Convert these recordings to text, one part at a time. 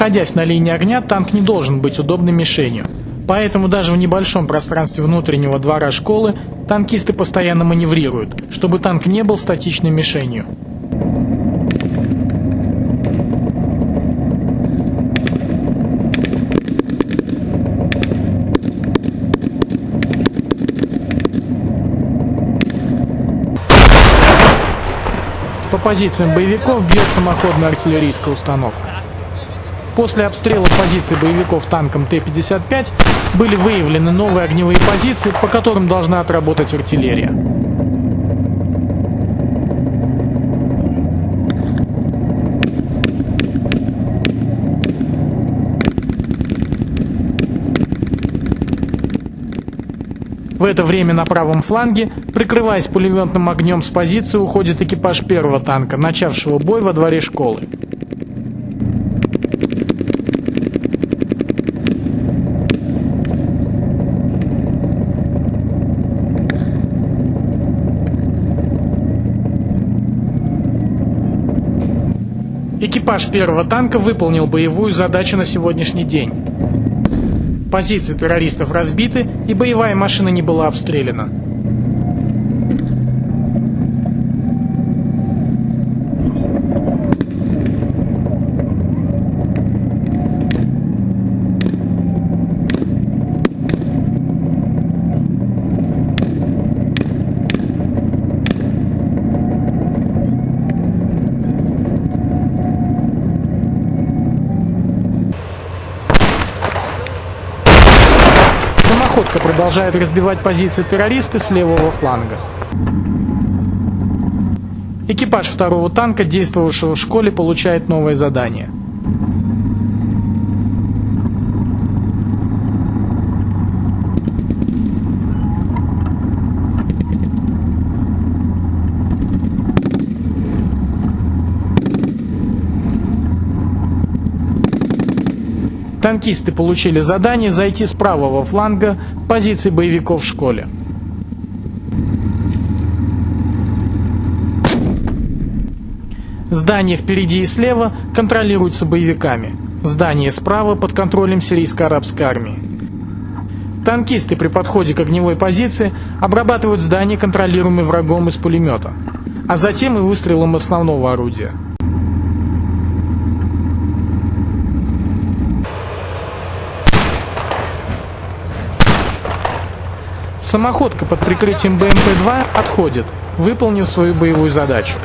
Находясь на линии огня, танк не должен быть удобной мишенью. Поэтому даже в небольшом пространстве внутреннего двора школы танкисты постоянно маневрируют, чтобы танк не был статичной мишенью. По позициям боевиков бьет самоходная артиллерийская установка. После обстрела позиций боевиков танком Т-55 были выявлены новые огневые позиции, по которым должна отработать артиллерия. В это время на правом фланге, прикрываясь пулеметным огнем с позиции, уходит экипаж первого танка, начавшего бой во дворе школы. Экипаж первого танка выполнил боевую задачу на сегодняшний день. Позиции террористов разбиты, и боевая машина не была обстреляна. Самоходка продолжает разбивать позиции террористов с левого фланга. Экипаж второго танка, действовавшего в школе, получает новое задание. Танкисты получили задание зайти с правого фланга позиции боевиков в школе. Здание впереди и слева контролируется боевиками. Здание справа под контролем сирийско-арабской армии. Танкисты при подходе к огневой позиции обрабатывают здание, контролируемое врагом из пулемета, а затем и выстрелом основного орудия. Самоходка под прикрытием БМП-2 отходит, выполнив свою боевую задачу.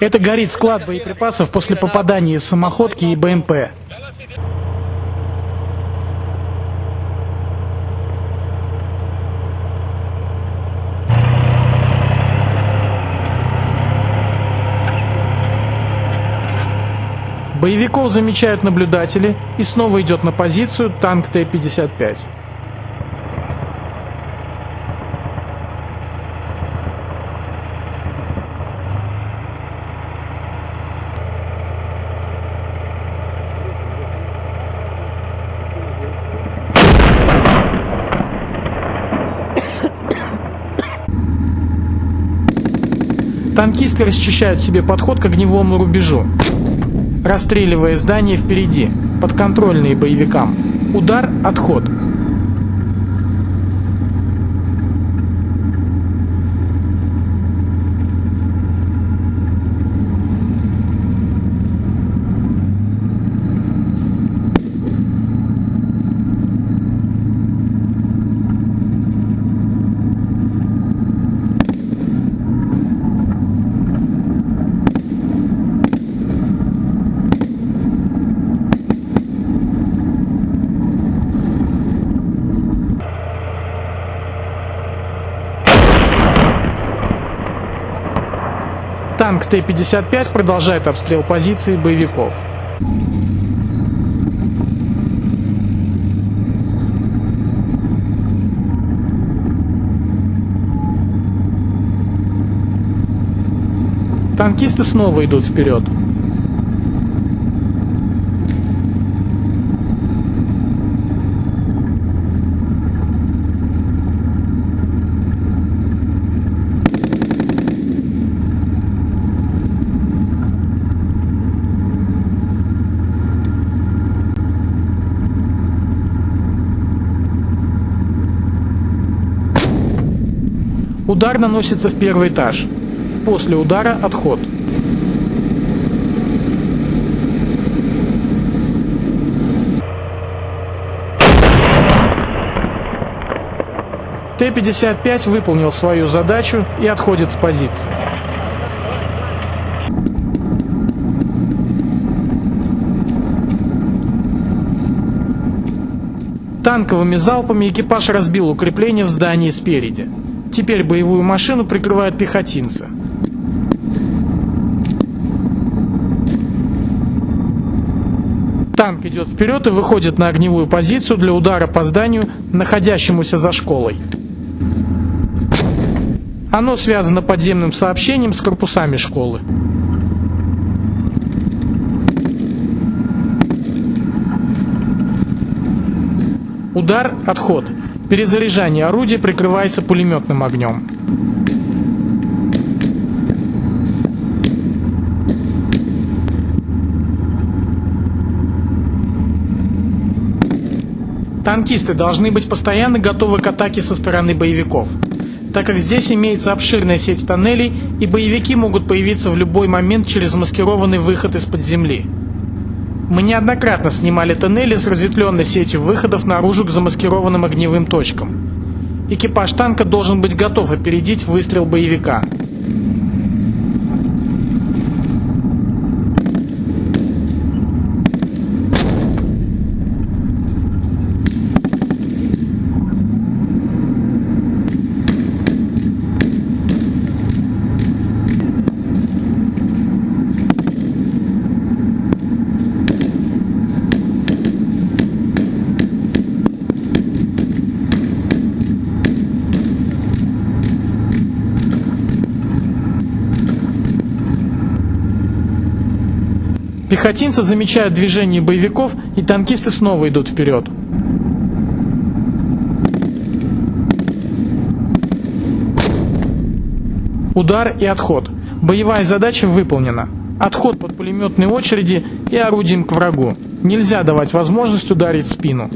Это горит склад боеприпасов после попадания самоходки и БМП. Боевиков замечают наблюдатели и снова идет на позицию танк Т-55. Танкисты расчищают себе подход к огневому рубежу, расстреливая здания впереди, подконтрольные боевикам. Удар, отход. Танк Т-55 продолжает обстрел позиций боевиков. Танкисты снова идут вперед. Удар наносится в первый этаж. После удара отход. Т-55 выполнил свою задачу и отходит с позиции. Танковыми залпами экипаж разбил укрепление в здании спереди. Теперь боевую машину прикрывают пехотинцы. Танк идет вперед и выходит на огневую позицию для удара по зданию, находящемуся за школой. Оно связано подземным сообщением с корпусами школы. Удар, отход. Перезаряжание орудия прикрывается пулеметным огнем. Танкисты должны быть постоянно готовы к атаке со стороны боевиков, так как здесь имеется обширная сеть тоннелей и боевики могут появиться в любой момент через маскированный выход из-под земли. Мы неоднократно снимали тоннели с разветвленной сетью выходов наружу к замаскированным огневым точкам. Экипаж танка должен быть готов опередить выстрел боевика. Пехотинцы замечают движение боевиков, и танкисты снова идут вперед. Удар и отход. Боевая задача выполнена. Отход под пулеметные очереди и орудием к врагу. Нельзя давать возможность ударить спину.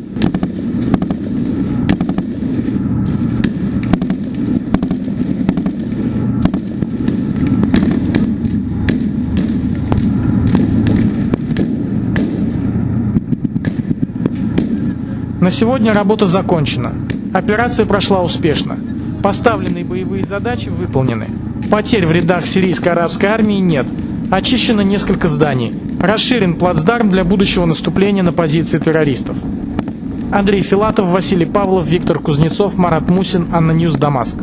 На сегодня работа закончена. Операция прошла успешно. Поставленные боевые задачи выполнены. Потерь в рядах сирийской арабской армии нет. Очищено несколько зданий. Расширен плацдарм для будущего наступления на позиции террористов. Андрей Филатов, Василий Павлов, Виктор Кузнецов, Марат Мусин, ANNA News, Дамаск.